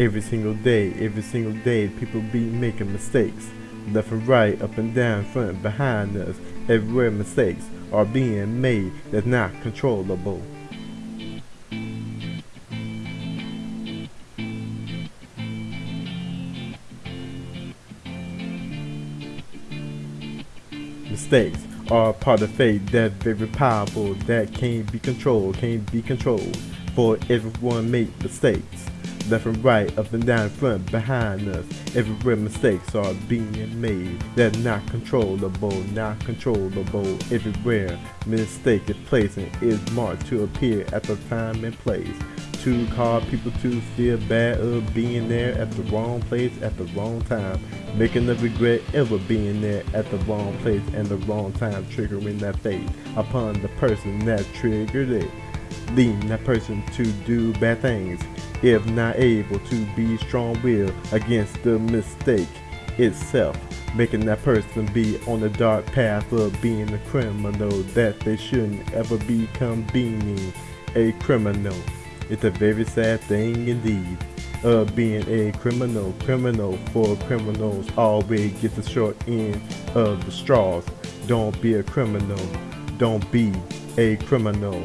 Every single day, every single day, people be making mistakes. Left and right, up and down, front and behind us. Everywhere mistakes are being made that's not controllable. Mistakes are part of fate that very powerful that can't be controlled, can't be controlled. For everyone make mistakes. Left and right, up and down, front, behind us. Everywhere mistakes are being made. They're not controllable, not controllable. Everywhere mistake is placed and is marked to appear at the time and place. To cause people to feel bad of being there at the wrong place at the wrong time. Making the regret ever being there at the wrong place and the wrong time triggering that fate upon the person that triggered it. Leading that person to do bad things if not able to be strong-willed against the mistake itself, making that person be on the dark path of being a criminal that they shouldn't ever become being a criminal. It's a very sad thing indeed of being a criminal. Criminal for criminals always get the short end of the straws. Don't be a criminal. Don't be a criminal.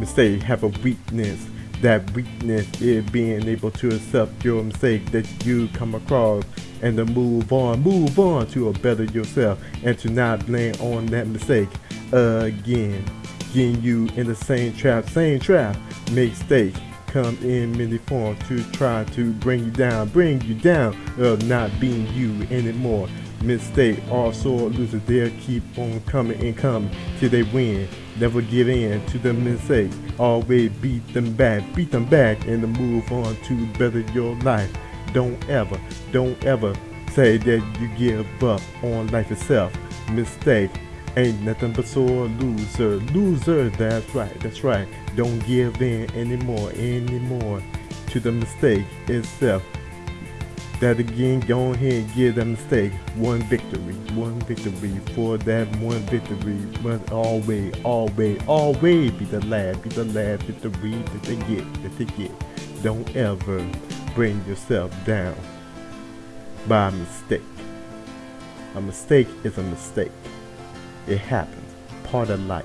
Mistake have a weakness. That weakness is being able to accept your mistake that you come across and to move on, move on to a better yourself and to not blame on that mistake again. Getting you in the same trap, same trap, mistake come in many forms to try to bring you down, bring you down of not being you anymore. Mistake also losers, they'll keep on coming and coming till they win. Never give in to the mistakes. Always beat them back, beat them back and move on to better your life. Don't ever, don't ever say that you give up on life itself. Mistake ain't nothing but sore loser. Loser, that's right, that's right. Don't give in anymore, anymore to the mistake itself that again, go ahead and give that mistake one victory, one victory for that one victory must always, always, always be the last, be the last victory that they get, that they get. Don't ever bring yourself down by a mistake. A mistake is a mistake. It happens, part of life.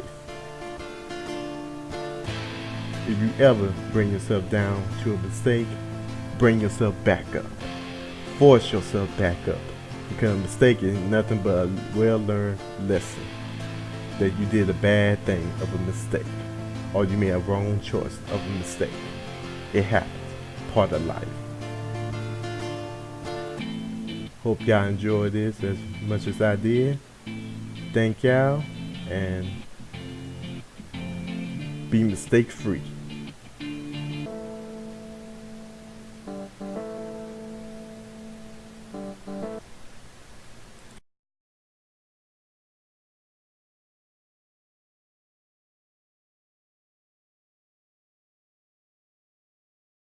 If you ever bring yourself down to a mistake, bring yourself back up force yourself back up. Because a mistake is nothing but a well-learned lesson. That you did a bad thing of a mistake. Or you made a wrong choice of a mistake. It happens. Part of life. Hope y'all enjoyed this as much as I did. Thank y'all and be mistake free.